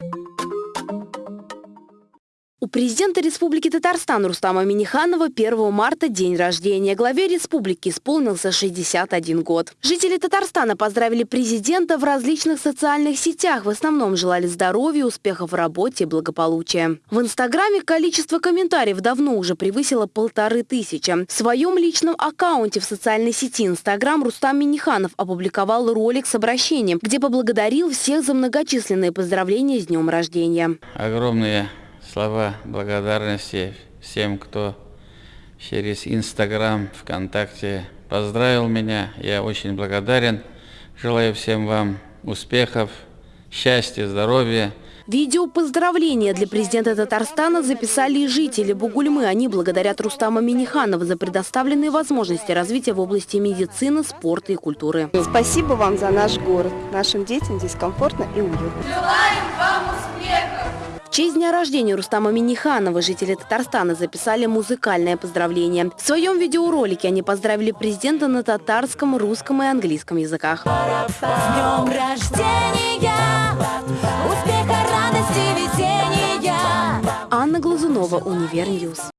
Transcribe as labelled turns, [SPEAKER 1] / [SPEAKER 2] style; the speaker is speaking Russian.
[SPEAKER 1] you У президента Республики Татарстан Рустама Миниханова 1 марта день рождения. Главе республики исполнился 61 год. Жители Татарстана поздравили президента в различных социальных сетях. В основном желали здоровья, успехов в работе и благополучия. В Инстаграме количество комментариев давно уже превысило полторы тысячи. В своем личном аккаунте в социальной сети Инстаграм Рустам Миниханов опубликовал ролик с обращением, где поблагодарил всех за многочисленные поздравления с днем рождения.
[SPEAKER 2] Огромные слова благодарности всем, кто через Инстаграм, ВКонтакте поздравил меня. Я очень благодарен. Желаю всем вам успехов, счастья, здоровья.
[SPEAKER 1] Видео поздравления для президента Татарстана записали и жители Бугульмы. Они благодарят Рустама Миниханова за предоставленные возможности развития в области медицины, спорта и культуры.
[SPEAKER 3] Спасибо вам за наш город. Нашим детям здесь комфортно и уютно.
[SPEAKER 4] Желаем!
[SPEAKER 1] В честь дня рождения Рустама Миниханова жители Татарстана записали музыкальное поздравление. В своем видеоролике они поздравили президента на татарском, русском и английском языках.
[SPEAKER 5] С днем рождения! Успеха, радости, везения!
[SPEAKER 1] Анна Глазунова, Univer News.